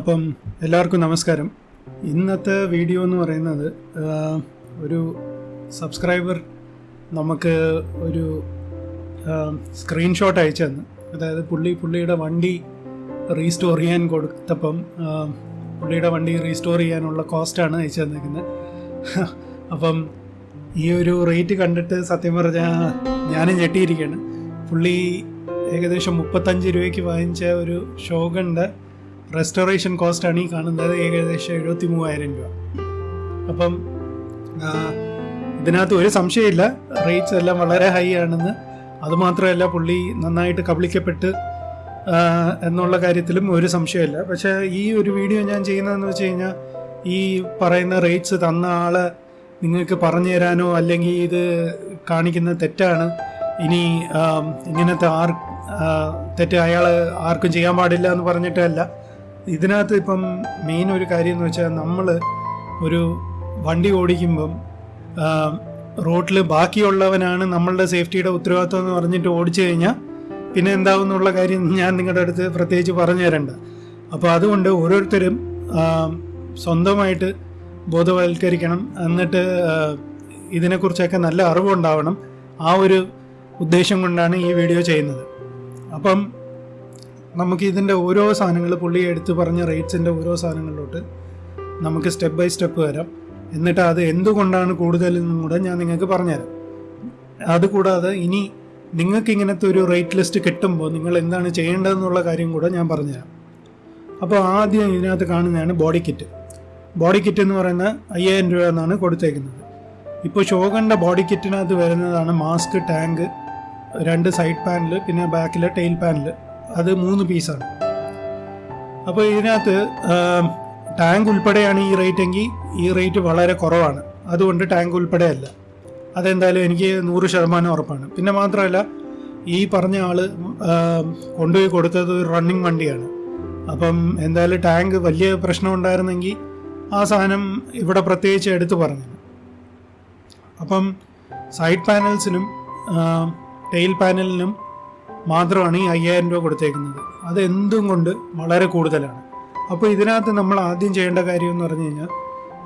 അപ്പം എല്ലാവർക്കും നമസ്കാരം. ഇന്നത്തെ വീഡിയോ എന്ന് പറയുന്നത് ഒരു സബ്സ്ക്രൈബർ നമുക്ക് ഒരു സ്ക്രീൻഷോട്ട് അയച്ചു തന്നു. അതായത് പുള്ളി പുള്ളിയുടെ വണ്ടി റീസ്റ്റോർ ചെയ്യാൻ കൊടുത്തപ്പം പുള്ളിയുടെ വണ്ടി റീസ്റ്റോർ ചെയ്യാനുള്ള കോസ്റ്റാണ് അയച്ചു തന്നിരിക്കുന്നത് അപ്പം ഈ ഒരു റേറ്റ് കണ്ടിട്ട് സത്യം പറഞ്ഞാൽ ഞാനും ഞെട്ടിയിരിക്കുകയാണ്. പുള്ളി ഏകദേശം മുപ്പത്തഞ്ച് രൂപയ്ക്ക് വാങ്ങിച്ച ഒരു ഷോഗന്റെ റെസ്റ്റോറേഷൻ കോസ്റ്റാണ് ഈ കാണുന്നത് ഏകദേശം എഴുപത്തി മൂവായിരം രൂപ. അപ്പം ഇതിനകത്ത് ഒരു സംശയമില്ല. റേറ്റ്സ് എല്ലാം വളരെ ഹൈ ആണെന്ന്. അതുമാത്രമല്ല പുള്ളി നന്നായിട്ട് കബളിക്കപ്പെട്ട് എന്നുള്ള കാര്യത്തിലും ഒരു സംശയമില്ല. പക്ഷേ ഈ ഒരു വീഡിയോ ഞാൻ ചെയ്യുന്നതെന്ന് വെച്ച് കഴിഞ്ഞാൽ ഈ പറയുന്ന റേറ്റ്സ് തന്ന ആൾ നിങ്ങൾക്ക് പറഞ്ഞു തരാനോ അല്ലെങ്കിൽ ഇത് കാണിക്കുന്ന തെറ്റാണ്. ഇനി ഇങ്ങനത്തെ ആർ തെറ്റ് അയാൾ ആർക്കും ചെയ്യാൻ പാടില്ല എന്ന് പറഞ്ഞിട്ടല്ല. ഇതിനകത്ത് ഇപ്പം മെയിൻ ഒരു കാര്യം എന്ന് വെച്ചാൽ നമ്മൾ ഒരു വണ്ടി ഓടിക്കുമ്പം റോട്ടിൽ ബാക്കിയുള്ളവനാണ് നമ്മളുടെ സേഫ്റ്റിയുടെ ഉത്തരവാദിത്വം എന്ന് പറഞ്ഞിട്ട് ഓടിച്ചു കഴിഞ്ഞാൽ പിന്നെ എന്താവും എന്നുള്ള കാര്യം ഞാൻ നിങ്ങളുടെ അടുത്ത് പ്രത്യേകിച്ച് പറഞ്ഞു തരണ്ട. അപ്പോൾ അതുകൊണ്ട് ഓരോരുത്തരും സ്വന്തമായിട്ട് ബോധവൽക്കരിക്കണം. എന്നിട്ട് ഇതിനെക്കുറിച്ചൊക്കെ നല്ല അറിവുണ്ടാവണം. ആ ഒരു ഉദ്ദേശം കൊണ്ടാണ് ഈ വീഡിയോ ചെയ്യുന്നത്. അപ്പം നമുക്ക് ഇതിന്റെ ഓരോ സാധനങ്ങൾ പുള്ളി എടുത്തു പറഞ്ഞ റേറ്റ്സിന്റെ ഓരോ സാധനങ്ങളിലോട്ട് നമുക്ക് സ്റ്റെപ്പ് ബൈ സ്റ്റെപ്പ് വരാം. എന്നിട്ട് അത് എന്തുകൊണ്ടാണ് കൂടുതലെന്നും കൂടെ ഞാൻ നിങ്ങൾക്ക് പറഞ്ഞുതരാം. അതുകൂടാതെ ഇനി നിങ്ങൾക്ക് ഇങ്ങനത്തെ ഒരു റേറ്റ് ലിസ്റ്റ് കിട്ടുമ്പോൾ നിങ്ങൾ എന്താണ് ചെയ്യേണ്ടതെന്നുള്ള കാര്യം കൂടെ ഞാൻ പറഞ്ഞുതരാം. അപ്പോൾ ആദ്യം ഇതിനകത്ത് കാണുന്നതാണ് ബോഡി കിറ്റ്. ബോഡി കിറ്റ് എന്ന് പറയുന്ന അയ്യായിരം രൂപ എന്നാണ് കൊടുത്തേക്കുന്നത്. ഇപ്പോൾ ഷോഗന്റെ ബോഡി കിറ്റിനകത്ത് വരുന്നതാണ് മാസ്ക് ടാങ്ക് രണ്ട് സൈഡ് പാനൽ പിന്നെ ബാക്കിലെ ടെയിൽ പാനൽ അത് മൂന്ന് പീസാണ്. അപ്പോൾ ഇതിനകത്ത് ടാങ്ക് ഉൾപ്പെടെയാണ് ഈ റേറ്റ് എങ്കിൽ ഈ റേറ്റ് വളരെ കുറവാണ്. അതുകൊണ്ട് ടാങ്ക് ഉൾപ്പെടെ അല്ല. അതെന്തായാലും എനിക്ക് നൂറ് ശതമാനം ഉറപ്പാണ്. പിന്നെ മാത്രമല്ല ഈ പറഞ്ഞ ആൾ കൊണ്ടുപോയി കൊടുത്തത് ഒരു റണ്ണിങ് വണ്ടിയാണ്. അപ്പം എന്തായാലും ടാങ്ക് വലിയ പ്രശ്നം ഉണ്ടായിരുന്നെങ്കിൽ ആ സാധനം ഇവിടെ പ്രത്യേകിച്ച് എടുത്തു പറഞ്ഞു. അപ്പം സൈഡ് പാനൽസിനും ടെയിൽ പാനലിനും മാത്രമാണ് ഈ അയ്യായിരം രൂപ കൊടുത്തേക്കുന്നത്. അത് എന്തും കൊണ്ട് വളരെ കൂടുതലാണ്. അപ്പോൾ ഇതിനകത്ത് നമ്മൾ ആദ്യം ചെയ്യേണ്ട കാര്യം എന്ന് പറഞ്ഞു കഴിഞ്ഞാൽ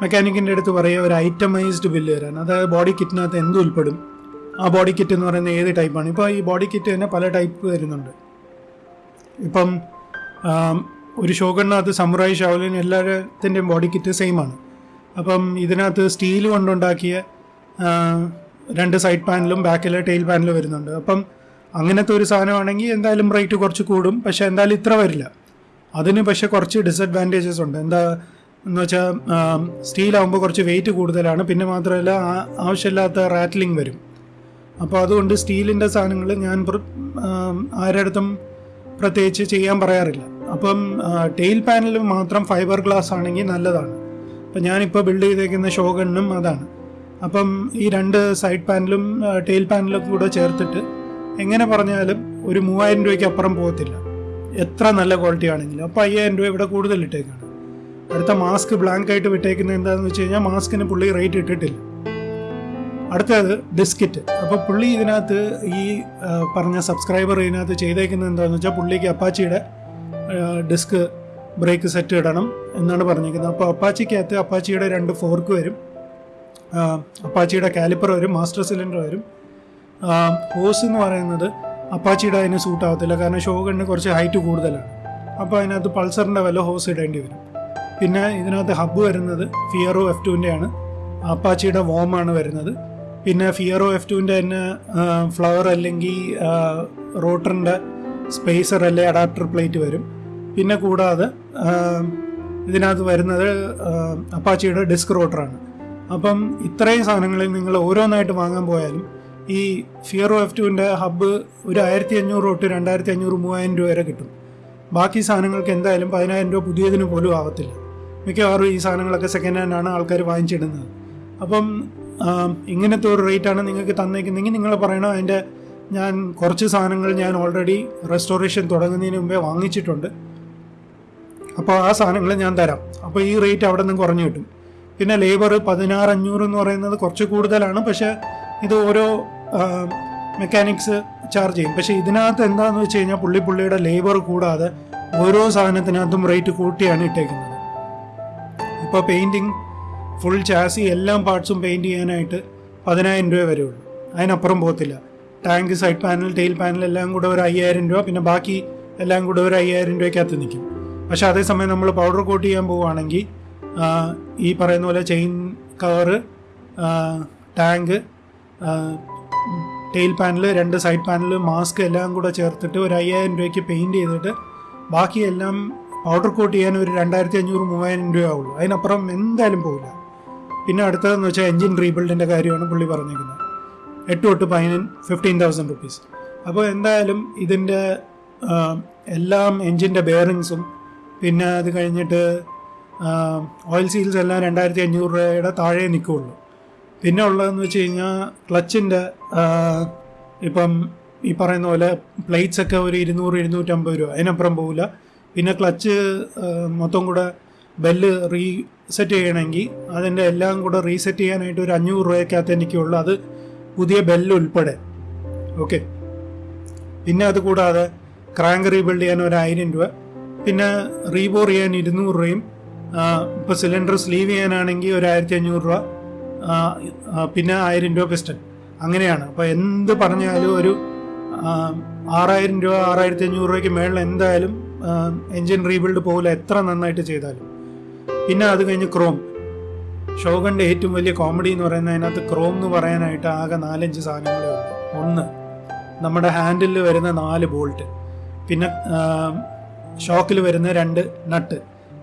മെക്കാനിക്കിന്റെ അടുത്ത് പറയുക ഒരു ഐറ്റമൈസ്ഡ് ബില്ല് തരാൻ അതായത് ബോഡി കിറ്റിനകത്ത് എന്ത് ഉൾപ്പെടും? ആ ബോഡി കിറ്റ് എന്ന് പറയുന്നത് ഏത് ടൈപ്പാണ് ഇപ്പോൾ ഈ ബോഡി കിറ്റ് തന്നെ പല ടൈപ്പ് വരുന്നുണ്ട്. ഇപ്പം ഒരു ഷോഗണിനകത്ത് സമുറായി ഷാവലിൻ എല്ലാത്തിന്റെയും ബോഡി കിറ്റ് സെയിം ആണ്. അപ്പം ഇതിനകത്ത് സ്റ്റീൽ കൊണ്ടുണ്ടാക്കിയ രണ്ട് സൈഡ് പാനലും ബാക്കിലെ ടെയിൽ പാനലും വരുന്നുണ്ട്. അപ്പം അങ്ങനത്തെ ഒരു സാധനമാണെങ്കിൽ എന്തായാലും റേറ്റ് കുറച്ച് കൂടും. പക്ഷെ എന്തായാലും ഇത്ര വരില്ല. അതിന് പക്ഷേ കുറച്ച് ഡിസഡ്വാന്റേജസ് ഉണ്ട്. എന്താ എന്ന് വെച്ചാൽ സ്റ്റീലാകുമ്പോൾ കുറച്ച് വെയിറ്റ് കൂടുതലാണ്. പിന്നെ മാത്രമല്ല ആവശ്യമില്ലാത്ത റാറ്റ്ലിംഗ് വരും. അപ്പോൾ അതുകൊണ്ട് സ്റ്റീലിന്റെ സാധനങ്ങൾ ഞാൻ ആരുടെ അടുത്തും പ്രത്യേകിച്ച് ചെയ്യാൻ പറയാറില്ല. അപ്പം ടെയിൽ പാനൽ മാത്രം ഫൈബർ ഗ്ലാസ് ആണെങ്കിൽ നല്ലതാണ്. അപ്പം ഞാനിപ്പോൾ ബിൽഡ് ചെയ്തേക്കുന്ന ഷോഗണ്ണും അതാണ്. അപ്പം ഈ രണ്ട് സൈഡ് പാനലും ടെയിൽ പാനലും കൂടെ ചേർത്തിട്ട് എങ്ങനെ പറഞ്ഞാലും ഒരു മൂവായിരം രൂപയ്ക്ക് അപ്പുറം പോകത്തില്ല. എത്ര നല്ല ക്വാളിറ്റി ആണെങ്കിലും. അപ്പോൾ അയ്യായിരം രൂപ ഇവിടെ കൂടുതൽ ഇട്ടേക്കാണ്. അടുത്ത മാസ്ക് ബ്ലാങ്ക് ആയിട്ട് വിട്ടേക്കുന്നത് എന്താണെന്ന് വെച്ച് കഴിഞ്ഞാൽ മാസ്കിന് പുള്ളി റേറ്റ് ഇട്ടിട്ടില്ല. അടുത്തത് ഡിസ്കിറ്റ് അപ്പോൾ പുള്ളി ഇതിനകത്ത് ഈ പറഞ്ഞ സബ്സ്ക്രൈബർ ഇതിനകത്ത് ചെയ്തേക്കുന്നത് എന്താണെന്ന് വെച്ചാൽ പുള്ളിക്ക് അപ്പാച്ചിയുടെ ഡിസ്ക് ബ്രേക്ക് സെറ്റ് ഇടണം എന്നാണ് പറഞ്ഞിരിക്കുന്നത്. അപ്പോൾ അപ്പാച്ചിക്കകത്ത് അപ്പാച്ചിയുടെ രണ്ട് ഫോർക്ക് വരും. അപ്പാച്ചിയുടെ കാലിപ്പർ വരും മാസ്റ്റർ സിലിണ്ടർ വരും. ഹോസ് എന്ന് പറയുന്നത് അപ്പാച്ചിയുടെ അതിന് സൂട്ട് ആവത്തില്ല. കാരണം ഷോഗണിന് കുറച്ച് ഹൈറ്റ് കൂടുതലാണ്. അപ്പോൾ അതിനകത്ത് പൾസറിന്റെ വല്ല ഹോസ് ഇടേണ്ടി വരും. പിന്നെ ഇതിനകത്ത് ഹബ്ബ് വരുന്നത് ഫിയറോ എഫ് ടുവിന്റെ ആണ്. അപ്പാച്ചിയുടെ വോമാണ് വരുന്നത്. പിന്നെ ഫിയറോ എഫ് ടുവിന്റെ തന്നെ ഫ്ലവർ അല്ലെങ്കിൽ റോട്ടറിന്റെ സ്പേസർ അല്ലെ അഡാപ്റ്റർ പ്ലേറ്റ് വരും. പിന്നെ കൂടാതെ ഇതിനകത്ത് വരുന്നത് അപ്പാച്ചിയുടെ ഡിസ്ക് റോട്ടറാണ് അപ്പം ഇത്രയും സാധനങ്ങളിൽ നിങ്ങൾ ഓരോന്നായിട്ട് വാങ്ങാൻ പോയാലും ഈ ഫിയറോ എഫ് ടുവിന്റെ ഹബ്ബ് ഒരു ആയിരത്തി അഞ്ഞൂറ് തൊട്ട് രണ്ടായിരത്തി അഞ്ഞൂറ് മൂവായിരം രൂപ വരെ കിട്ടും. ബാക്കി സാധനങ്ങൾക്ക് എന്തായാലും പതിനായിരം രൂപ പുതിയതിന് പോലും ആവത്തില്ല. മിക്കവാറും ഈ സാധനങ്ങളൊക്കെ സെക്കൻഡ് ഹാൻഡ് ആണ് ആൾക്കാർ വാങ്ങിച്ചിടുന്നത്. അപ്പം ഇങ്ങനത്തെ ഒരു റേറ്റാണ് നിങ്ങൾക്ക് തന്നേക്കുന്നെങ്കിൽ നിങ്ങൾ പറയണം അതിന്റെ ഞാൻ കുറച്ച് സാധനങ്ങൾ ഞാൻ ഓൾറെഡി റെസ്റ്റോറേഷൻ തുടങ്ങുന്നതിന് മുമ്പേ വാങ്ങിച്ചിട്ടുണ്ട്. അപ്പോൾ ആ സാധനങ്ങൾ ഞാൻ തരാം. അപ്പോൾ ഈ റേറ്റ് അവിടെ നിന്ന് കുറഞ്ഞു കിട്ടും. പിന്നെ ലേബർ പതിനാറ് അഞ്ഞൂറ് എന്ന് പറയുന്നത് കുറച്ച് കൂടുതലാണ്. പക്ഷേ ഇത് ഓരോ മെക്കാനിക്സ് ചാർജ് ചെയ്യും. പക്ഷേ ഇതിനകത്ത് എന്താണെന്ന് വെച്ച് കഴിഞ്ഞാൽ പുള്ളി പുള്ളിയുടെ ലേബർ കൂടാതെ ഓരോ സാധനത്തിനകത്തും റേറ്റ് കൂട്ടിയാണ് ഇട്ടേക്കുന്നത്. ഇപ്പോൾ പെയിന്റിങ് ഫുൾ ചാസി എല്ലാ പാർട്സും പെയിന്റ് ചെയ്യാനായിട്ട് പതിനായിരം രൂപ വരെ ഉള്ളൂ. അതിനപ്പുറം പോകത്തില്ല. Tank side panel tail panel എല്ലാം കൂടെ ഒരു അയ്യായിരം രൂപ പിന്നെ ബാക്കി എല്ലാം കൂടെ ഒരു അയ്യായിരം രൂപയ്ക്കകത്ത് നിൽക്കും. പക്ഷേ അതേസമയം നമ്മൾ പൗഡർ കോട്ട് ചെയ്യാൻ പോവുകയാണെങ്കിൽ ഈ പറയുന്ന പോലെ chain cover tank tail panel രണ്ട് സൈഡ് പാനൽ മാസ്ക് എല്ലാം കൂടെ ചേർത്തിട്ട് ഒരു അയ്യായിരം രൂപയ്ക്ക് പെയിന്റ് ചെയ്തിട്ട് ബാക്കിയെല്ലാം പൗഡർ കോട്ട് ചെയ്യാൻ ഒരു രണ്ടായിരത്തി അഞ്ഞൂറ് മൂവായിരം രൂപ ആവുള്ളൂ അതിനപ്പുറം എന്തായാലും പോകില്ല പിന്നെ അടുത്തതെന്ന് വെച്ചാൽ എൻജിൻ റീബിൽഡിന്റെ കാര്യമാണ് പുള്ളി പറഞ്ഞിരിക്കുന്നത് എട്ട് തൊട്ട് പതിനൻ ഫിഫ്റ്റീൻ തൗസൻഡ് റുപ്പീസ് അപ്പോൾ എന്തായാലും ഇതിന്റെ എല്ലാം എൻജിന്റെ ബെയറിങ്സും പിന്നെ അത് കഴിഞ്ഞിട്ട് ഓയിൽ സീൽസ് എല്ലാം രണ്ടായിരത്തി അഞ്ഞൂറ് രൂപയുടെ താഴെ നിൽക്കുകയുള്ളൂ പിന്നെ ഉള്ളതെന്ന് വെച്ച് കഴിഞ്ഞാൽ ക്ലച്ചിന്റെ ഇപ്പം ഈ പറയുന്ന പോലെ പ്ലേറ്റ്സ് ഒക്കെ ഒരു ഇരുന്നൂറ് ഇരുന്നൂറ്റമ്പത് രൂപ അതിനപ്പുറം പോകില്ല പിന്നെ ക്ലച്ച് മൊത്തം കൂടെ ബെല്ല് റീസെറ്റ് ചെയ്യണമെങ്കിൽ അതിന്റെ എല്ലാം കൂടെ റീസെറ്റ് ചെയ്യാനായിട്ട് ഒരു അഞ്ഞൂറ് രൂപയ്ക്കകത്ത് എനിക്കുള്ളൂ. അത് പുതിയ ബെല്ല് ഉൾപ്പെടെ. ഓക്കെ. പിന്നെ അത് കൂടാതെ ക്രാങ്ക് റീബിൽഡ് ചെയ്യാൻ ഒരു ആയിരം രൂപ. പിന്നെ റീബോർ ചെയ്യാൻ ഇരുന്നൂറ് രൂപയും ഇപ്പോൾ സിലിണ്ടർ സ്ലീവ് ചെയ്യാനാണെങ്കിൽ ഒരു ആയിരത്തി അഞ്ഞൂറ് രൂപ. പിന്നെ ആയിരം രൂപ പിസ്റ്റൺ. അങ്ങനെയാണ്. അപ്പോൾ എന്ത് പറഞ്ഞാലും ഒരു ആറായിരം രൂപ ആറായിരത്തി അഞ്ഞൂറ് രൂപയ്ക്ക് മേളിൽ എന്തായാലും എൻജിൻ റീബിൽഡ് പോകില്ല എത്ര നന്നായിട്ട് ചെയ്താലും. പിന്നെ അത് കഴിഞ്ഞ് ക്രോം. ഷോകന്റെ ഏറ്റവും വലിയ കോമഡി എന്ന് പറയുന്നത് അതിനകത്ത് ക്രോം എന്ന് പറയാനായിട്ട് ആകെ നാലഞ്ച് സാധനങ്ങളേ ഉള്ളൂ. ഒന്ന് നമ്മുടെ ഹാൻഡിലിൽ വരുന്ന നാല് ബോൾട്ട്. പിന്നെ ഷോക്കിൽ വരുന്ന രണ്ട് നട്ട്.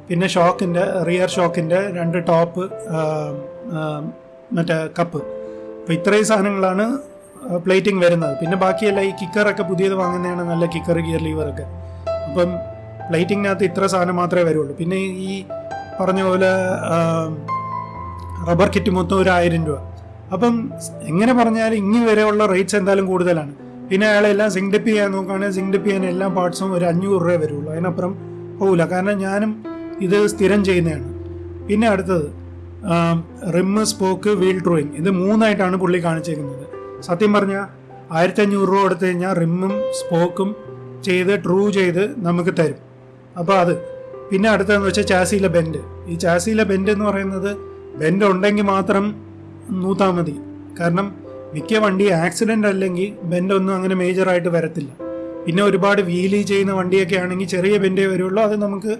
പിന്നെ ഷോക്കിന്റെ റിയർ ഷോക്കിന്റെ രണ്ട് ടോപ്പ് മറ്റേ കപ്പ് അപ്പോൾ ഇത്രയും സാധനങ്ങളാണ് പ്ലേറ്റിംഗ് വരുന്നത്. പിന്നെ ബാക്കിയെല്ലാം ഈ കിക്കറൊക്കെ പുതിയത് വാങ്ങുന്നതാണ് നല്ല കിക്കർ ഗിയർ ലീവറൊക്കെ അപ്പം പ്ലേറ്റിങ്ങിനകത്ത് ഇത്ര സാധനം മാത്രമേ വരുള്ളൂ. പിന്നെ ഈ പറഞ്ഞ പോലെ റബ്ബർ കിറ്റ് മൊത്തം ഒരു ആയിരം രൂപ. അപ്പം എങ്ങനെ പറഞ്ഞാലും ഇങ്ങി വരെയുള്ള റേറ്റ്സ് എന്തായാലും കൂടുതലാണ്. പിന്നെ അയാളെല്ലാം സിങ്ക് ഡിപ്പ് ചെയ്യാൻ നോക്കുകയാണെങ്കിൽ സിങ്ക് ഡിപ്പ് ചെയ്യാൻ എല്ലാ പാർട്സും ഒരു അഞ്ഞൂറ് രൂപ വരുള്ളൂ. അതിനപ്പുറം പോകില്ല കാരണം ഞാനും ഇത് സ്ഥിരം ചെയ്യുന്നതാണ്. പിന്നെ അടുത്തത് റിമ്മ് സ്പോക്ക് വീൽ ഡ്രോയിങ് ഇത് മൂന്നായിട്ടാണ് പുള്ളി കാണിച്ചേക്കുന്നത്. സത്യം പറഞ്ഞാൽ ആയിരത്തി അഞ്ഞൂറ് രൂപ കൊടുത്തു കഴിഞ്ഞാൽ റിമ്മും സ്പോക്കും ചെയ്ത് ട്രൂ ചെയ്ത് നമുക്ക് തരും. അപ്പോൾ അത്. പിന്നെ അടുത്തതെന്ന് വെച്ചാൽ ചാസിയിലെ ബെൻഡ്. ഈ ചാസിയിലെ ബെൻഡ് എന്ന് പറയുന്നത് ബെൻഡ് ഉണ്ടെങ്കിൽ മാത്രം നൂത്താൽ മതി. കാരണം മിക്ക വണ്ടി ആക്സിഡന്റ് അല്ലെങ്കിൽ ബെൻഡ് ഒന്നും അങ്ങനെ മേജറായിട്ട് വരത്തില്ല. പിന്നെ ഒരുപാട് വീലി ചെയ്യുന്ന വണ്ടിയൊക്കെ ആണെങ്കിൽ ചെറിയ ബെൻഡേ വരുള്ളൂ. അത് നമുക്ക്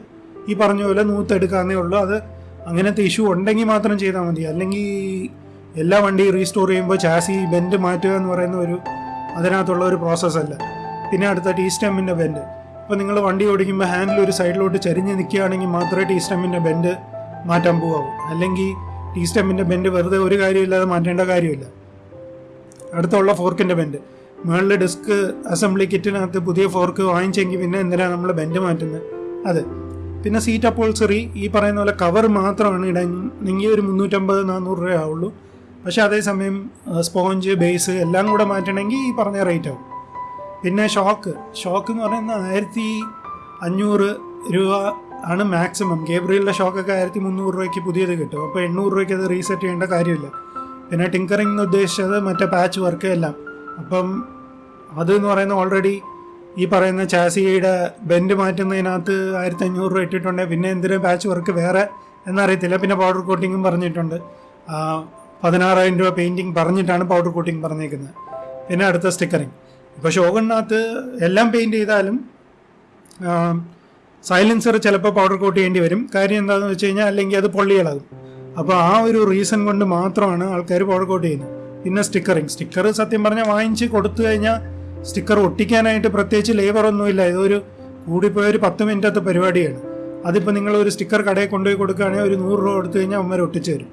ഈ പറഞ്ഞ പോലെ നൂത്തെടുക്കാന്നേ ഉള്ളൂ. അത് അങ്ങനത്തെ ഇഷ്യൂ ഉണ്ടെങ്കിൽ മാത്രം ചെയ്താൽ മതി. അല്ലെങ്കിൽ എല്ലാ വണ്ടി റീസ്റ്റോർ ചെയ്യുമ്പോൾ ചാസി ബെൻഡ് മാറ്റുക എന്ന് പറയുന്ന ഒരു അതിനകത്തുള്ള ഒരു പ്രോസസ്സല്ല പിന്നെ അടുത്ത ടീ സ്റ്റെമ്മിന്റെ ബെൻഡ് ഇപ്പോൾ നിങ്ങൾ വണ്ടി ഓടിക്കുമ്പോൾ ഹാൻഡിൽ ഒരു സൈഡിലോട്ട് ചരിഞ്ഞ് നിൽക്കുകയാണെങ്കിൽ മാത്രമേ ടീ സ്റ്റെമ്മിന്റെ ബെൻഡ് മാറ്റാൻ പോകാവൂ അല്ലെങ്കിൽ ടീ സ്റ്റെമ്മിന്റെ ബെൻഡ് വെറുതെ ഒരു കാര്യമില്ലാതെ മാറ്റേണ്ട കാര്യമില്ല. അടുത്തുള്ള ഫോർക്കിന്റെ ബെൻഡ് മുകളിൽ ഡിസ്ക് അസംബ്ലി കിറ്റിനകത്ത് പുതിയ ഫോർക്ക് വാങ്ങിച്ചെങ്കിൽ പിന്നെ എന്തിനാണ് നമ്മൾ ബെൻഡ് മാറ്റുന്നത്? അത്. പിന്നെ സീറ്റ് അപ്പോൾസറി ഈ പറയുന്ന പോലെ കവർ മാത്രമാണ് ഇടണമെങ്കിൽ ഒരു മുന്നൂറ്റമ്പത് നാനൂറ് രൂപ ആവുള്ളൂ. പക്ഷേ അതേസമയം സ്പോഞ്ച് ബേസ് എല്ലാം കൂടെ മാറ്റണമെങ്കിൽ ഈ പറഞ്ഞ റേറ്റ് ആവും. പിന്നെ ഷോക്ക് ഷോക്ക് എന്ന് പറയുന്നത് ആയിരത്തി അഞ്ഞൂറ് രൂപ ആണ് മാക്സിമം ഗേബ്രിയലിന്റെ ഷോക്കൊക്കെ ആയിരത്തി മുന്നൂറ് രൂപയ്ക്ക് പുതിയത് കിട്ടും. അപ്പോൾ എണ്ണൂറ് രൂപയ്ക്ക് അത് റീസെറ്റ് ചെയ്യേണ്ട കാര്യമില്ല. പിന്നെ ടിങ്കറിംഗ് എന്ന് ഉദ്ദേശിച്ചത് മറ്റേ പാച്ച് വർക്ക് എല്ലാം. അപ്പം അത് എന്ന് പറയുന്നത് ഓൾറെഡി ഈ പറയുന്ന ചാസിയുടെ ബെൻഡ് മാറ്റുന്നതിനകത്ത് ആയിരത്തി അഞ്ഞൂറ് രൂപ ഇട്ടിട്ടുണ്ട്. പിന്നെ എന്തിനാ പാച്ച് വർക്ക് വേറെ എന്നറിയത്തില്ല. പിന്നെ പൗഡർ കോട്ടിങ്ങും പറഞ്ഞിട്ടുണ്ട്. പതിനാറായിരം രൂപ പെയിന്റിങ് പറഞ്ഞിട്ടാണ് പൗഡർ കോട്ടിങ് പറഞ്ഞേക്കുന്നത്. പിന്നെ അടുത്ത സ്റ്റിക്കറിങ് ഇപ്പോൾ ഷോഗണിനകത്ത് എല്ലാം പെയിന്റ് ചെയ്താലും സൈലൻസർ ചിലപ്പോൾ പൗഡർ കോട്ട് ചെയ്യേണ്ടി വരും. കാര്യം എന്താണെന്ന് വെച്ച് കഴിഞ്ഞാൽ അല്ലെങ്കിൽ അത് പൊള്ളിയിളകും അപ്പോൾ ആ ഒരു റീസൺ കൊണ്ട് മാത്രമാണ് ആൾക്കാർ പൗഡർ കോട്ട് ചെയ്യുന്നത്. പിന്നെ സ്റ്റിക്കറിങ് സ്റ്റിക്കർ സത്യം പറഞ്ഞാൽ വാങ്ങിച്ച് കൊടുത്തു കഴിഞ്ഞാൽ സ്റ്റിക്കർ ഒട്ടിക്കാനായിട്ട് പ്രത്യേകിച്ച് ലേബർ ഒന്നുമില്ല ഇതൊരു കൂടിപ്പോയ ഒരു പത്ത് മിനിറ്റത്തെ പരിപാടിയാണ്. അതിപ്പോൾ നിങ്ങൾ ഒരു സ്റ്റിക്കർ കടയിൽ കൊണ്ടുപോയി കൊടുക്കുകയാണെങ്കിൽ ഒരു നൂറ് രൂപ കൊടുത്തു കഴിഞ്ഞാൽ അമ്മ ഒട്ടിച്ചു തരും.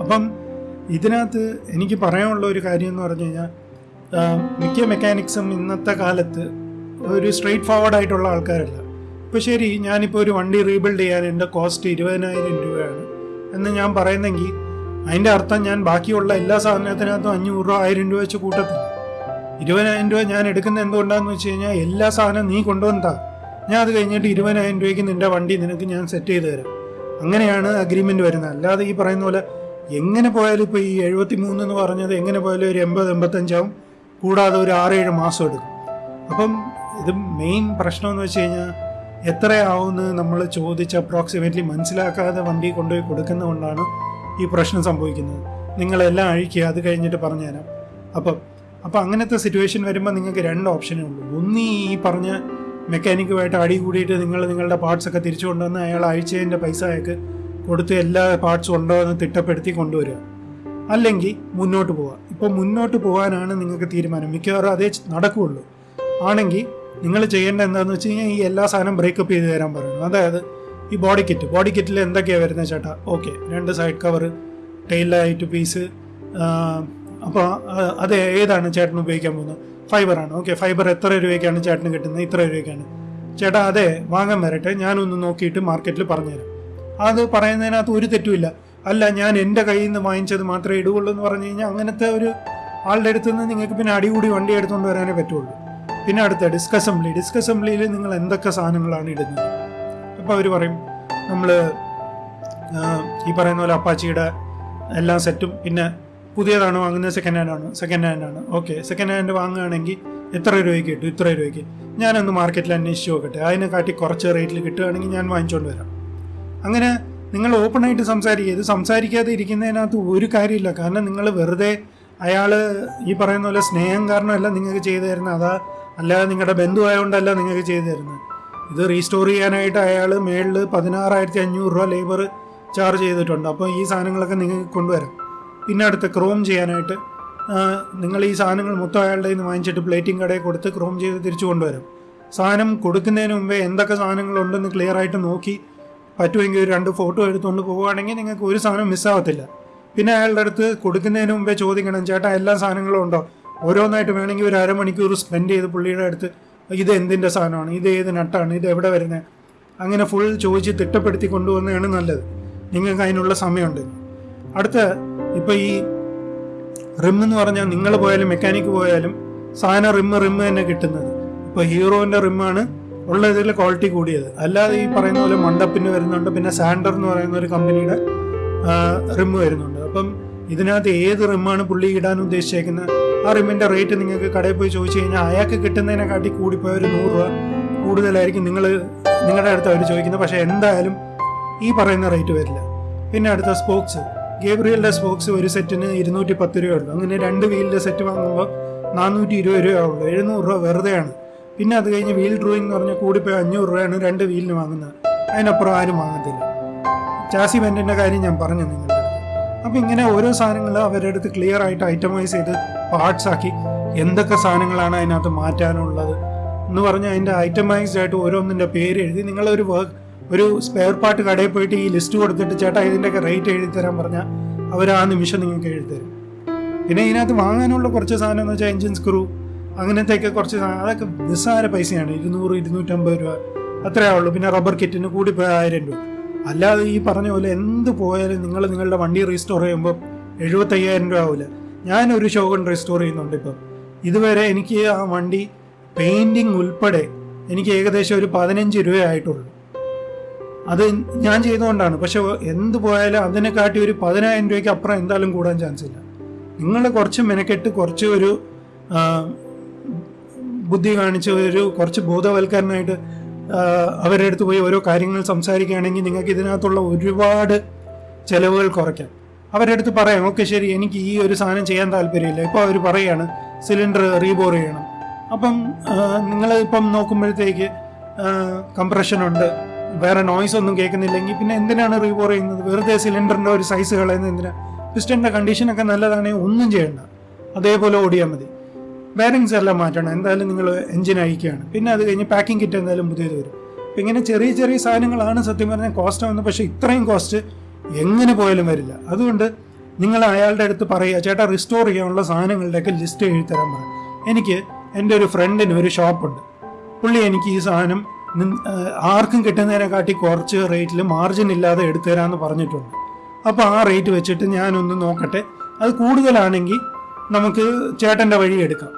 അപ്പം ഇതിനകത്ത് എനിക്ക് പറയാനുള്ള ഒരു കാര്യം എന്ന് പറഞ്ഞു കഴിഞ്ഞാൽ മിക്ക മെക്കാനിക്സും ഇന്നത്തെ കാലത്ത് ഒരു സ്ട്രെയിറ്റ് ഫോർവേഡ് ആയിട്ടുള്ള ആൾക്കാരല്ല. ഇപ്പോൾ ശരി ഞാനിപ്പോൾ ഒരു വണ്ടി റീബിൽഡ് ചെയ്യാൻ എന്റെ കോസ്റ്റ് ഇരുപതിനായിരം രൂപയാണ് എന്ന് ഞാൻ പറയുന്നെങ്കിൽ അതിന്റെ അർത്ഥം ഞാൻ ബാക്കിയുള്ള എല്ലാ സാധനത്തിനകത്തും അഞ്ഞൂറ് രൂപ ആയിരം രൂപ വെച്ച് കൂട്ടത്തില്ല. ഇരുപതിനായിരം രൂപ ഞാൻ എടുക്കുന്ന എന്തുകൊണ്ടാന്ന് വെച്ച് കഴിഞ്ഞാൽ എല്ലാ സാധനവും നീ കൊണ്ടുവന്നാ ഞാൻ അത് കഴിഞ്ഞിട്ട് ഇരുപതിനായിരം രൂപയ്ക്ക് നിന്റെ വണ്ടി നിനക്ക് ഞാൻ സെറ്റ് ചെയ്ത് തരാം. അങ്ങനെയാണ് അഗ്രിമെന്റ് വരുന്നത്. അല്ലാതെ ഈ പറയുന്ന പോലെ എങ്ങനെ പോയാലും ഇപ്പോൾ ഈ എഴുപത്തി മൂന്ന് എന്ന് പറഞ്ഞത് എങ്ങനെ പോയാലും ഒരു എൺപത് എൺപത്തഞ്ചാവും. കൂടാതെ ഒരു ആറേഴ് മാസം എടുക്കും. അപ്പം ഇത് മെയിൻ പ്രശ്നമെന്ന് വെച്ച് കഴിഞ്ഞാൽ എത്രയാവുമെന്ന് നമ്മൾ ചോദിച്ച് അപ്രോക്സിമേറ്റ്ലി മനസ്സിലാക്കാതെ വണ്ടി കൊണ്ടുപോയി കൊടുക്കുന്നതുകൊണ്ടാണ് ഈ പ്രശ്നം സംഭവിക്കുന്നത്. നിങ്ങളെല്ലാം അഴിക്കുക അത് കഴിഞ്ഞിട്ട് പറഞ്ഞുതരാം. അപ്പം അപ്പം അങ്ങനത്തെ സിറ്റുവേഷൻ വരുമ്പോൾ നിങ്ങൾക്ക് രണ്ട് ഓപ്ഷനേ ഉള്ളൂ. ഒന്ന് ഈ പറഞ്ഞ മെക്കാനിക്കുമായിട്ട് അടി കൂടിയിട്ട് നിങ്ങൾ നിങ്ങളുടെ പാർട്സ് ഒക്കെ തിരിച്ചു കൊണ്ടുവന്ന് അയാൾ അയച്ചതിന്റെ പൈസ അയാൾക്ക് കൊടുത്ത് എല്ലാ പാർട്സും ഉണ്ടോ എന്ന് തിട്ടപ്പെടുത്തി കൊണ്ടുവരിക. അല്ലെങ്കിൽ മുന്നോട്ട് പോവുക. ഇപ്പോൾ മുന്നോട്ട് പോകാനാണ് നിങ്ങൾക്ക് തീരുമാനം. മിക്കവാറും അതേ നടക്കുകയുള്ളൂ ആണെങ്കിൽ നിങ്ങൾ ചെയ്യേണ്ട എന്താണെന്ന് വെച്ച് കഴിഞ്ഞാൽ ഈ എല്ലാ സാധനം ബ്രേക്കപ്പ് ചെയ്ത് തരാൻ പറയുന്നു അതായത് ഈ ബോഡി കിറ്റ് ബോഡി കിറ്റിൽ എന്തൊക്കെയാണ് വരുന്നത് ചേട്ടാ? ഓക്കെ രണ്ട് side cover tail light piece അപ്പോൾ അത് ഏതാണ് ചേട്ടൻ ഉപയോഗിക്കാൻ പോകുന്നത്? ഫൈബറാണ്. ഓക്കെ ഫൈബർ എത്ര രൂപയ്ക്കാണ് ചേട്ടന് കിട്ടുന്നത്? ഇത്ര രൂപയ്ക്കാണ്. ചേട്ടാ അതെ വാങ്ങാൻ വരട്ടെ. ഞാനൊന്ന് നോക്കിയിട്ട് മാർക്കറ്റിൽ പറഞ്ഞുതരാം. അത് പറയുന്നതിനകത്ത് ഒരു തെറ്റുമില്ല അല്ല ഞാൻ എന്റെ കയ്യിൽ നിന്ന് വാങ്ങിച്ചത് മാത്രമേ ഇടുകയുള്ളൂ എന്ന് പറഞ്ഞു കഴിഞ്ഞാൽ അങ്ങനത്തെ ഒരു ആളുടെ അടുത്ത് നിന്ന് നിങ്ങൾക്ക് പിന്നെ അടികൂടി വണ്ടി എടുത്തുകൊണ്ട് വരാനേ പറ്റുള്ളൂ. പിന്നെ അടുത്ത ഡിസ്ക് അസംബ്ലി ഡിസ്ക് അസംബ്ലിയിൽ നിങ്ങൾ എന്തൊക്കെ സാധനങ്ങളാണ് ഇടുന്നത്? അപ്പോൾ അവർ പറയും നമ്മൾ ഈ പറയുന്ന പോലെ അപ്പാച്ചിയുടെ എല്ലാ സെറ്റും പിന്നെ പുതിയതാണ് വാങ്ങുന്നത്? സെക്കൻഡ് ഹാൻഡ് ആണ്? സെക്കൻഡ് ഹാൻഡ് ആണ്? ഓക്കെ സെക്കൻഡ് ഹാൻഡ് വാങ്ങുകയാണെങ്കിൽ എത്ര രൂപയ്ക്ക് കിട്ടും? ഇത്ര രൂപയ്ക്ക്. ഞാനൊന്ന് മാർക്കറ്റിൽ അന്വേഷിച്ച് നോക്കട്ടെ. അതിനെ കാട്ടി കുറച്ച് റേറ്റിൽ കിട്ടുകയാണെങ്കിൽ ഞാൻ വാങ്ങിച്ചുകൊണ്ട് വരാം. അങ്ങനെ നിങ്ങൾ ഓപ്പണായിട്ട് സംസാരിക്കുക. ഇത് സംസാരിക്കാതെ ഇരിക്കുന്നതിനകത്ത് ഒരു കാര്യമില്ല. കാരണം നിങ്ങൾ വെറുതെ അയാൾ ഈ പറയുന്ന പോലെ സ്നേഹം കാരണമല്ല നിങ്ങൾക്ക് ചെയ്തു തരുന്നത്. അതാ അല്ലാതെ നിങ്ങളുടെ ബന്ധുവായതുകൊണ്ടല്ല നിങ്ങൾക്ക് ചെയ്തു തരുന്നത്. ഇത് റീസ്റ്റോർ ചെയ്യാനായിട്ട് അയാൾ മേളിൽ പതിനാറായിരത്തി അഞ്ഞൂറ് രൂപ ലേബർ ചാർജ് ചെയ്തിട്ടുണ്ട്. അപ്പോൾ ഈ സാധനങ്ങളൊക്കെ നിങ്ങൾക്ക് കൊണ്ടുവരാം. പിന്നെ അടുത്ത ക്രോം ചെയ്യാനായിട്ട് നിങ്ങൾ ഈ സാധനങ്ങൾ മൊത്തം അയാളുടെ നിന്ന് വാങ്ങിച്ചിട്ട് പ്ലേറ്റിംഗ് കടയിൽ കൊടുത്ത് ക്രോം ചെയ്ത് തിരിച്ചു കൊണ്ടുവരും. സാധനം കൊടുക്കുന്നതിന് മുമ്പേ എന്തൊക്കെ സാധനങ്ങളുണ്ടെന്ന് ക്ലിയർ ആയിട്ട് നോക്കി പറ്റുമെങ്കിൽ ഒരു രണ്ട് ഫോട്ടോ എടുത്തുകൊണ്ട് പോവുകയാണെങ്കിൽ നിങ്ങൾക്ക് ഒരു സാധനം മിസ്സാവത്തില്ല പിന്നെ അയാളുടെ അടുത്ത് കൊടുക്കുന്നതിന് മുമ്പേ ചോദിക്കണം ചേട്ടാ എല്ലാ സാധനങ്ങളും ഉണ്ടോ? ഓരോന്നായിട്ട് വേണമെങ്കിൽ ഒരു അരമണിക്കൂർ സ്പെൻഡ് ചെയ്ത് പുള്ളിയുടെ അടുത്ത് ഇത് എന്തിന്റെ സാധനമാണ്? ഇത് ഏത് നട്ടാണ്? ഇത് എവിടെ വരുന്നത് അങ്ങനെ ഫുൾ ചോദിച്ച് തിട്ടപ്പെടുത്തി കൊണ്ടുവന്നതാണ് നല്ലത്. നിങ്ങൾക്ക് അതിനുള്ള സമയമുണ്ട്. അടുത്ത ഇപ്പോൾ ഈ റിം എന്ന് പറഞ്ഞാൽ നിങ്ങൾ പോയാലും മെക്കാനിക്ക് പോയാലും സാധനം റിം റിം തന്നെ കിട്ടുന്നത്. ഇപ്പോൾ ഹീറോന്റെ റിമ്മാണ് ഉള്ള ഇതിൽ ക്വാളിറ്റി കൂടിയത്. അല്ലാതെ ഈ പറയുന്ന പോലെ മണ്ടപ്പിന് വരുന്നുണ്ട് പിന്നെ സാൻഡർ എന്ന് പറയുന്ന ഒരു കമ്പനിയുടെ റിം വരുന്നുണ്ട്. അപ്പം ഇതിനകത്ത് ഏത് റിമ്മാണ് പുള്ളി ഇടാൻ ഉദ്ദേശിച്ചേക്കുന്നത്? ആ റിമ്മിന്റെ റേറ്റ് നിങ്ങൾക്ക് കടയിൽ പോയി ചോദിച്ചു കഴിഞ്ഞാൽ അയാൾക്ക് കിട്ടുന്നതിനെക്കാട്ടി കൂടിപ്പോയ ഒരു നൂറ് രൂപ കൂടുതലായിരിക്കും നിങ്ങൾ നിങ്ങളുടെ അടുത്ത് അവർ ചോദിക്കുന്നത്. പക്ഷേ എന്തായാലും ഈ പറയുന്ന റേറ്റ് വരില്ല. പിന്നെ അടുത്ത സ്പോക്സ് ഗേബ്രിയലിന്റെ സ്പോക്സ് ഒരു സെറ്റിന് ഇരുന്നൂറ്റി പത്ത് രൂപയുള്ളൂ. അങ്ങനെ രണ്ട് വീലിന്റെ സെറ്റ് വാങ്ങുമ്പോൾ നാനൂറ്റി ഇരുപത് രൂപയുള്ളൂ എഴുന്നൂറ് രൂപ വെറുതെയാണ്. പിന്നെ അത് കഴിഞ്ഞ് വീൽ ഡ്രോയിങ് എന്ന് പറഞ്ഞാൽ കൂടിപ്പോയി അഞ്ഞൂറ് രൂപയാണ് രണ്ട് വീലിന് വാങ്ങുന്നത്. അതിനപ്പുറം ആരും വാങ്ങത്തില്ല. ചാസി ബെന്റിന്റെ കാര്യം ഞാൻ പറഞ്ഞു നിങ്ങളുടെ അപ്പം ഇങ്ങനെ ഓരോ സാധനങ്ങൾ അവരുടെ അടുത്ത് ക്ലിയർ ആയിട്ട് ഐറ്റമൈസ് ചെയ്ത് പാർട്സ് ആക്കി എന്തൊക്കെ സാധനങ്ങളാണ് അതിനകത്ത് മാറ്റാനുള്ളത് എന്ന് പറഞ്ഞ് അതിന്റെ ഐറ്റമൈസ്ഡ് ആയിട്ട് ഓരോന്നിന്റെ പേര് എഴുതി നിങ്ങളൊരു വർക്ക് ഒരു സ്പെയർ പാർട്ട് കടയിൽ പോയിട്ട് ഈ ലിസ്റ്റ് കൊടുത്തിട്ട് ചേട്ടാ ഇതിന്റെയൊക്കെ റേറ്റ് എഴുതി തരാൻ പറഞ്ഞാൽ അവർ ആ നിമിഷം നിങ്ങൾക്ക് എഴുതി തരും പിന്നെ ഇതിനകത്ത് വാങ്ങാനുള്ള കുറച്ച് സാധനം എന്ന് വെച്ചാൽ എഞ്ചിൻ സ്ക്രൂ അങ്ങനത്തെയൊക്കെ കുറച്ച് സാധനം അതൊക്കെ നിസ്സാര പൈസയാണ്. ഇരുന്നൂറ് ഇരുന്നൂറ്റമ്പത് രൂപ അത്രയേ ഉള്ളൂ. പിന്നെ റബ്ബർ കിറ്റിന് കൂടി പോയ ആയിരം രൂപ. അല്ലാതെ ഈ പറഞ്ഞ പോലെ എന്ത് പോയാലും നിങ്ങൾ നിങ്ങളുടെ വണ്ടി റീസ്റ്റോർ ചെയ്യുമ്പോൾ എഴുപത്തയ്യായിരം രൂപ ആവില്ല ഞാനൊരു ഷോഗൺ റീസ്റ്റോർ ചെയ്യുന്നുണ്ട് ഇപ്പം. ഇതുവരെ എനിക്ക് ആ വണ്ടി പെയിന്റിങ് ഉൾപ്പെടെ എനിക്ക് ഏകദേശം ഒരു പതിനഞ്ച് രൂപയായിട്ടുള്ളൂ അത് ഞാൻ ചെയ്തുകൊണ്ടാണ്. പക്ഷെ എന്ത് പോയാലും അതിനെക്കാട്ടി ഒരു പതിനായിരം രൂപയ്ക്ക് അപ്പുറം എന്തായാലും കൂടാൻ ചാൻസ് ഇല്ല. നിങ്ങൾ കുറച്ച് മെനക്കെട്ട് കുറച്ച് ഒരു ബുദ്ധി കാണിച്ച് ഒരു കുറച്ച് ബോധവൽക്കരണമായിട്ട് അവരുടെ അടുത്ത് പോയി ഓരോ കാര്യങ്ങൾ സംസാരിക്കുകയാണെങ്കിൽ നിങ്ങൾക്ക് ഇതിനകത്തുള്ള ഒരുപാട് ചിലവുകൾ കുറയ്ക്കാം. അവരുടെ അടുത്ത് പറയാം ഓക്കെ ശരി എനിക്ക് ഈ ഒരു സാധനം ചെയ്യാൻ താല്പര്യമില്ല. ഇപ്പോൾ അവർ പറയുകയാണ് സിലിണ്ടർ റീബോർ ചെയ്യണം. അപ്പം നിങ്ങൾ ഇപ്പം നോക്കുമ്പോഴത്തേക്ക് കംപ്രഷൻ ഉണ്ട് വേറെ നോയ്സ് ഒന്നും കേൾക്കുന്നില്ലെങ്കിൽ പിന്നെ എന്തിനാണ് റീബോർ ചെയ്യുന്നത്? വെറുതെ സിലിണ്ടറിന്റെ ഒരു സൈസ് കളയുന്നത് എന്തിനാ? പിസ്റ്റന്റെ കണ്ടീഷനൊക്കെ നല്ലതാണെങ്കിൽ ഒന്നും ചെയ്യണ്ട. അതേപോലെ ഓടിയാൽ മതി. ബാരിങ്സ് എല്ലാം മാറ്റണം. എന്തായാലും നിങ്ങൾ എഞ്ചിൻ അയക്കുകയാണ് പിന്നെ അത് കഴിഞ്ഞ് പാക്കിംഗ് കിറ്റ് എന്തായാലും പുതിയത് വരും. അപ്പം ഇങ്ങനെ ചെറിയ ചെറിയ സാധനങ്ങളാണ് സത്യം പറഞ്ഞാൽ കോസ്റ്റ് ആവുന്നത്. പക്ഷേ ഇത്രയും കോസ്റ്റ് എങ്ങനെ പോയാലും വരില്ല. അതുകൊണ്ട് നിങ്ങൾ അയാളുടെ അടുത്ത് പറയുക ചേട്ടാ റിസ്റ്റോർ ചെയ്യാനുള്ള സാധനങ്ങളുടെയൊക്കെ ലിസ്റ്റ് എഴുതി തരാൻ പറയാം എനിക്ക് എന്റെ ഒരു ഫ്രണ്ടിന് ഒരു ഷോപ്പുണ്ട് പുള്ളി എനിക്ക് ഈ സാധനം ആർക്കും കിട്ടുന്നതിനെക്കാട്ടി കുറച്ച് റേറ്റിൽ മാർജിൻ ഇല്ലാതെ എടുത്തു തരാമെന്ന് പറഞ്ഞിട്ടുണ്ട്. അപ്പോൾ ആ റേറ്റ് വെച്ചിട്ട് ഞാനൊന്ന് നോക്കട്ടെ. അത് കൂടുതലാണെങ്കിൽ നമുക്ക് ചേട്ടന്റെ വഴി എടുക്കാം.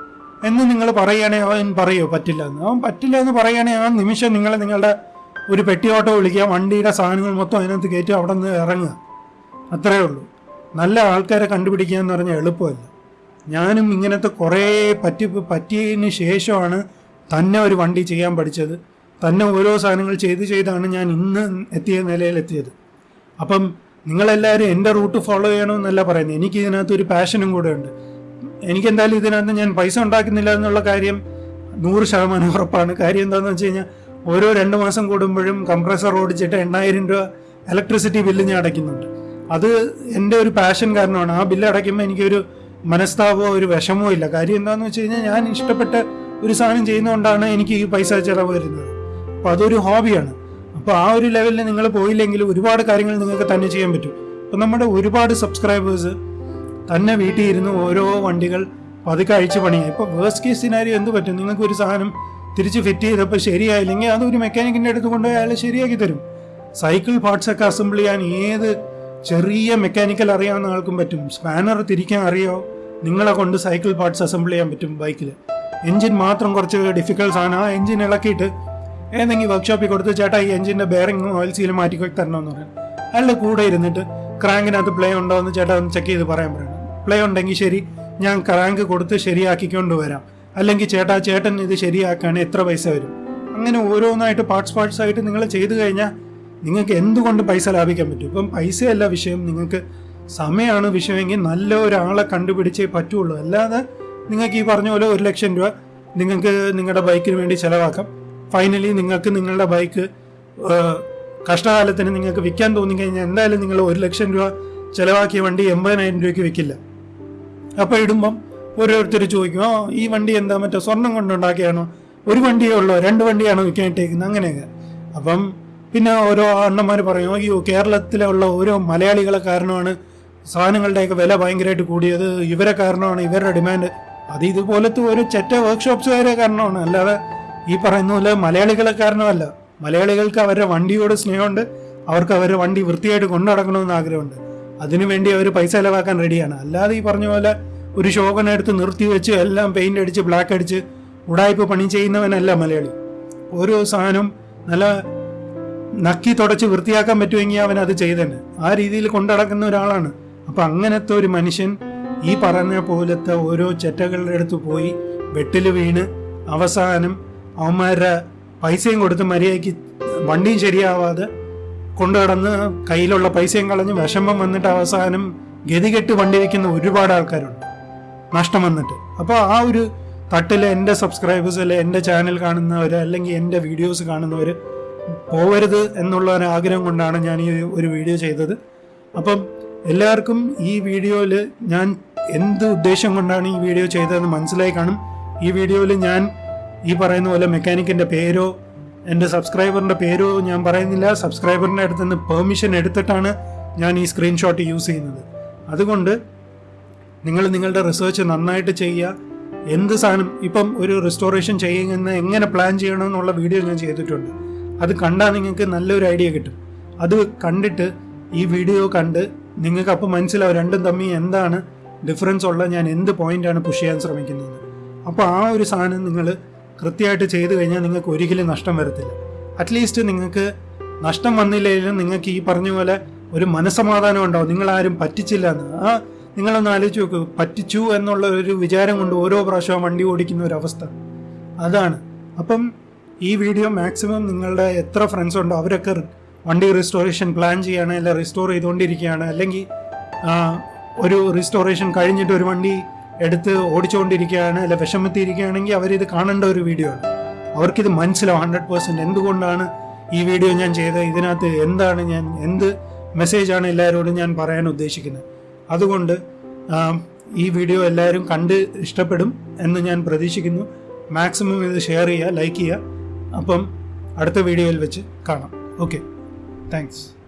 എന്ന് നിങ്ങൾ പറയുകയാണെങ്കിൽ അവൻ പറയോ? പറ്റില്ല എന്ന് അവൻ പറ്റില്ല എന്ന് പറയുകയാണെങ്കിൽ ആ നിമിഷം നിങ്ങൾ നിങ്ങളുടെ ഒരു പെട്ടി ഓട്ടോ വിളിക്കുക. വണ്ടിയുടെ സാധനങ്ങൾ മൊത്തം അതിനകത്ത് കയറ്റി അവിടെ നിന്ന് ഇറങ്ങുക. അത്രേ ഉള്ളൂ. നല്ല ആൾക്കാരെ കണ്ടുപിടിക്കുക എന്ന് പറഞ്ഞാൽ എളുപ്പമല്ല. ഞാനും ഇങ്ങനത്തെ കുറേ പറ്റി പറ്റിയതിന് ശേഷമാണ് തന്നെ ഒരു വണ്ടി ചെയ്യാൻ പഠിച്ചത്. തന്നെ ഓരോ സാധനങ്ങൾ ചെയ്ത് ചെയ്താണ് ഞാൻ ഇന്ന് എത്തിയ നിലയിലെത്തിയത്. അപ്പം നിങ്ങളെല്ലാവരും എന്റെ റൂട്ട് ഫോളോ ചെയ്യണമെന്നല്ല പറയുന്നത്. എനിക്ക് ഇതിനകത്ത് ഒരു പാഷനും കൂടെ ഉണ്ട്. എനിക്ക് എന്തായാലും ഇതിനകത്ത് ഞാൻ പൈസ ഉണ്ടാക്കുന്നില്ല എന്നുള്ള കാര്യം നൂറ് ശതമാനം ഉറപ്പാണ്. കാര്യം എന്താണെന്ന് വെച്ച് കഴിഞ്ഞാൽ ഓരോ രണ്ട് മാസം കൂടുമ്പോഴും കംപ്രസർ ഓടിച്ചിട്ട് എണ്ണായിരം രൂപ ഇലക്ട്രിസിറ്റി ബില്ല് ഞാൻ അടയ്ക്കുന്നുണ്ട്. അത് എന്റെ ഒരു പാഷൻ കാരണമാണ്. ആ ബില്ല് അടയ്ക്കുമ്പോൾ എനിക്കൊരു മനസ്താപമോ ഒരു വിഷമോ ഇല്ല. കാര്യം എന്താണെന്ന് വെച്ച് കഴിഞ്ഞാൽ ഞാൻ ഇഷ്ടപ്പെട്ട ഒരു സാധനം ചെയ്യുന്നതുകൊണ്ടാണ് എനിക്ക് ഈ പൈസ ചിലവ് വരുന്നത്. അപ്പോൾ അതൊരു ഹോബിയാണ്. അപ്പോൾ ആ ഒരു ലെവലിൽ നിങ്ങൾ പോയില്ലെങ്കിൽ ഒരുപാട് കാര്യങ്ങൾ നിങ്ങൾക്ക് തന്നെ ചെയ്യാൻ പറ്റും. അപ്പോൾ നമ്മുടെ ഒരുപാട് സബ്സ്ക്രൈബേഴ്സ് തന്നെ വീട്ടിൽ ഇരുന്ന് ഓരോ വണ്ടികൾ പതുക്കെ അഴിച്ച് പണിയായി ഇപ്പോൾ വേഴ്സ്റ്റ് കേസ് സിനാരിയോ എന്ത് പറ്റും? നിങ്ങൾക്ക് ഒരു സാധനം തിരിച്ച് ഫിറ്റ് ചെയ്തപ്പോൾ ശരിയായില്ലെങ്കിൽ അത് ഒരു മെക്കാനിക്കിന്റെ അടുത്ത് കൊണ്ടുപോയി അയാൾ ശരിയാക്കി തരും. സൈക്കിൾ പാർട്സ് ഒക്കെ അസംബിൾ ചെയ്യാൻ ഏത് ചെറിയ മെക്കാനിക്കൽ അറിയാവുന്ന ആൾക്കും പറ്റും. സ്പാനർ തിരിക്കാൻ അറിയോ? നിങ്ങളെ കൊണ്ട് സൈക്കിൾ പാർട്സ് അസംബിൾ ചെയ്യാൻ പറ്റും ബൈക്കിൽ എഞ്ചിൻ മാത്രം കുറച്ച് ഡിഫിക്കൽട്ട് ആണ് ആ എഞ്ചിൻ ഇളക്കിയിട്ട് ഏതെങ്കിലും വർക്ക്ഷോപ്പിൽ കൊടുത്ത് ചേട്ടാ ഈ എഞ്ചിന്റെ ബെയറിംഗ് ഓയിൽ സീൽ മാറ്റി തരണമെന്ന് പറയാം. അയാളുടെ കൂടെ ഇരുന്നിട്ട് ക്രാങ്കിനകത്ത് പ്ലേ ഉണ്ടോ എന്ന് ചേട്ടാ ഒന്ന് ചെക്ക് ചെയ്ത് പറയാൻ പറയണം. പ്ലേ ഉണ്ടെങ്കിൽ ശരി ഞാൻ ക്രാങ്ക് കൊടുത്ത് ശരിയാക്കിക്കൊണ്ട് വരാം. അല്ലെങ്കിൽ ചേട്ടാ ചേട്ടൻ ഇത് ശരിയാക്കാൻ എത്ര പൈസ വരും? അങ്ങനെ ഓരോന്നായിട്ട് പാർട്സ് പാർട്സ് ആയിട്ട് നിങ്ങൾ ചെയ്തു കഴിഞ്ഞാൽ നിങ്ങൾക്ക് എന്തുകൊണ്ട് പൈസ ലാഭിക്കാൻ പറ്റും? ഇപ്പം പൈസയല്ല വിഷയം. നിങ്ങൾക്ക് സമയമാണ് വിഷയമെങ്കിൽ നല്ല ഒരാളെ കണ്ടുപിടിച്ചേ പറ്റുള്ളൂ. അല്ലാതെ നിങ്ങൾക്ക് ഈ പറഞ്ഞ പോലെ ഒരു ലക്ഷം രൂപ നിങ്ങൾക്ക് നിങ്ങളുടെ ബൈക്കിന് വേണ്ടി ചിലവാക്കാം. ഫൈനലി നിങ്ങൾക്ക് നിങ്ങളുടെ ബൈക്ക് കഷ്ടകാലത്തിന് നിങ്ങൾക്ക് വിൽക്കാൻ തോന്നിക്കഴിഞ്ഞാൽ എന്തായാലും നിങ്ങൾ ഒരു ലക്ഷം രൂപ ചിലവാക്കിയ വണ്ടി എൺപതിനായിരം രൂപയ്ക്ക് വിൽക്കില്ല. അപ്പോൾ ഇടുമ്പം ഓരോരുത്തർ ചോദിക്കും ആ ഈ വണ്ടി എന്താ? മറ്റോ സ്വർണം കൊണ്ടുണ്ടാക്കിയാണോ? ഒരു വണ്ടിയേ ഉള്ളോ? രണ്ട് വണ്ടിയാണോ വിൽക്കാൻ ഇട്ടേക്കുന്നത് അങ്ങനെയൊക്കെ. അപ്പം പിന്നെ ഓരോ അണ്ണന്മാർ പറയും അയ്യോ കേരളത്തിലുള്ള ഓരോ മലയാളികളെ കാരണമാണ് സാധനങ്ങളുടെയൊക്കെ വില ഭയങ്കരമായിട്ട് കൂടിയത്. ഇവരെ കാരണമാണ് ഇവരുടെ ഡിമാൻഡ് അത് ഇതുപോലത്തെ ഒരു ചെറ്റ വർക്ക്ഷോപ്സുകാരെ കാരണമാണ്. അല്ലാതെ ഈ പറയുന്ന പോലെ മലയാളികളെ കാരണമല്ല മലയാളികൾക്ക് അവരുടെ വണ്ടിയോട് സ്നേഹമുണ്ട്. അവർക്ക് അവരുടെ വണ്ടി വൃത്തിയായിട്ട് കൊണ്ടു നടക്കണമെന്ന് ആഗ്രഹമുണ്ട്. അതിനുവേണ്ടി അവർ പൈസ ചിലവാക്കാൻ റെഡിയാണ്. അല്ലാതെ ഈ പറഞ്ഞ പോലെ ഒരു ശോകന എടുത്ത് നിർത്തി വെച്ച് എല്ലാം പെയിന്റ് അടിച്ച് ബ്ലാക്ക് അടിച്ച് ഉടായ്പ പണി ചെയ്യുന്നവനല്ല മലയാളി. ഓരോ സാധനം നല്ല നക്കി തുടച്ച് വൃത്തിയാക്കാൻ പറ്റുമെങ്കിൽ അവൻ അത് ചെയ്തന്നെ ആ രീതിയിൽ കൊണ്ടടക്കുന്ന ഒരാളാണ്. അപ്പൊ അങ്ങനത്തെ ഒരു മനുഷ്യൻ ഈ പറഞ്ഞ പോലത്തെ ഓരോ ചെറ്റകളുടെ അടുത്ത് പോയി വെട്ടിൽ വീണ് അവസാനം അവന്മാരുടെ പൈസയും കൊടുത്ത് മര്യാദയ്ക്ക് വണ്ടിയും ശരിയാവാതെ കൊണ്ടുകടന്ന് കയ്യിലുള്ള പൈസയും കളഞ്ഞ് വിഷമം വന്നിട്ട് അവസാനം ഗതികെട്ട് വണ്ടി വയ്ക്കുന്ന ഒരുപാട് ആൾക്കാരുണ്ട്. നഷ്ടം വന്നിട്ട്. അപ്പോൾ ആ ഒരു തട്ടിൽ എന്റെ സബ്സ്ക്രൈബേഴ്സ് അല്ലെ എന്റെ ചാനൽ കാണുന്നവർ അല്ലെങ്കിൽ എന്റെ വീഡിയോസ് കാണുന്നവർ പോവരുത് എന്നുള്ള ഒരു ആഗ്രഹം കൊണ്ടാണ് ഞാൻ ഈ ഒരു വീഡിയോ ചെയ്തത്. അപ്പം എല്ലാവർക്കും ഈ വീഡിയോയിൽ ഞാൻ എന്ത് ഉദ്ദേശം കൊണ്ടാണ് ഈ വീഡിയോ ചെയ്തതെന്ന് മനസ്സിലായി കാണും. ഈ വീഡിയോയിൽ ഞാൻ ഈ പറയുന്ന പോലെ മെക്കാനിക്കിന്റെ പേരോ എന്റെ സബ്സ്ക്രൈബറിന്റെ പേരോ ഞാൻ പറയുന്നില്ല. സബ്സ്ക്രൈബറിന്റെ അടുത്ത് നിന്ന് പെർമിഷൻ എടുത്തിട്ടാണ് ഞാൻ ഈ സ്ക്രീൻഷോട്ട് യൂസ് ചെയ്യുന്നത്. അതുകൊണ്ട് നിങ്ങൾ നിങ്ങളുടെ റിസർച്ച് നന്നായിട്ട് ചെയ്യുക. എന്ത് സാധനം ഇപ്പം ഒരു റെസ്റ്റോറേഷൻ ചെയ്യുന്ന എങ്ങനെ പ്ലാൻ ചെയ്യണം എന്നുള്ള വീഡിയോ ഞാൻ ചെയ്തിട്ടുണ്ട്. അത് കണ്ടാൽ നിങ്ങൾക്ക് നല്ലൊരു ഐഡിയ കിട്ടും. അത് കണ്ടിട്ട് ഈ വീഡിയോ കണ്ട് നിങ്ങൾക്ക് അപ്പോൾ മനസ്സിലാവും രണ്ടും തമ്മിൽ എന്താണ് ഡിഫറൻസ് ഉള്ള ഞാൻ എന്ത് പോയിന്റാണ് പുഷ് ചെയ്യാൻ ശ്രമിക്കുന്നത്. അപ്പോൾ ആ ഒരു സാധനം നിങ്ങൾ കൃത്യമായിട്ട് ചെയ്തു കഴിഞ്ഞാൽ നിങ്ങൾക്ക് ഒരിക്കലും നഷ്ടം വരത്തില്ല. അറ്റ്ലീസ്റ്റ് നിങ്ങൾക്ക് നഷ്ടം വന്നില്ലെങ്കിലും നിങ്ങൾക്ക് ഈ പറഞ്ഞ പോലെ ഒരു മനസ്സമാധാനം ഉണ്ടാവും. നിങ്ങളാരും പറ്റിച്ചില്ല എന്ന്. ആ നിങ്ങളൊന്ന് ആലോചിച്ച് നോക്കൂ. പറ്റിച്ചു എന്നുള്ള ഒരു വിചാരം കൊണ്ട് ഓരോ പ്രാവശ്യവും വണ്ടി ഓടിക്കുന്ന ഒരു അവസ്ഥ. അതാണ്. അപ്പം ഈ വീഡിയോ മാക്സിമം നിങ്ങളുടെ എത്ര ഫ്രണ്ട്സ് ഉണ്ടോ അവരൊക്കെ വണ്ടി റിസ്റ്റോറേഷൻ പ്ലാൻ ചെയ്യുകയാണ് അല്ലെങ്കിൽ റിസ്റ്റോർ ചെയ്തുകൊണ്ടിരിക്കുകയാണ്. അല്ലെങ്കിൽ ഒരു റിസ്റ്റോറേഷൻ കഴിഞ്ഞിട്ട് ഒരു വണ്ടി എടുത്ത് ഓടിച്ചുകൊണ്ടിരിക്കുകയാണ് അല്ല വിഷമത്തിയിരിക്കുകയാണെങ്കിൽ അവരിത് കാണേണ്ട ഒരു വീഡിയോ ആണ്. അവർക്കിത് മനസ്സിലാവും ഹൺഡ്രഡ് പേഴ്സന്റ് എന്തുകൊണ്ടാണ് ഈ വീഡിയോ ഞാൻ ചെയ്തത് ഇതിനകത്ത് എന്താണ് ഞാൻ എന്ത് മെസ്സേജാണ് എല്ലാവരോടും ഞാൻ പറയാൻ ഉദ്ദേശിക്കുന്നത്. അതുകൊണ്ട് ഈ വീഡിയോ എല്ലാവരും കണ്ട് ഇഷ്ടപ്പെടും എന്ന് ഞാൻ പ്രതീക്ഷിക്കുന്നു. മാക്സിമം ഇത് ഷെയർ ചെയ്യുക ലൈക്ക് ചെയ്യുക. അപ്പം അടുത്ത വീഡിയോയിൽ വെച്ച് കാണാം. Okay thanks